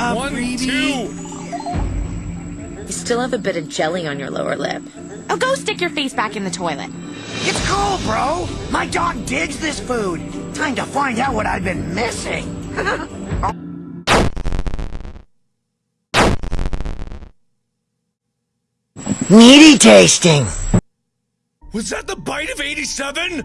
up, One, freebie. two. You still have a bit of jelly on your lower lip. Oh, go stick your face back in the toilet. It's cool, bro. My dog digs this food. Time to find out what I've been missing. Meaty tasting. Was that the bite of 87?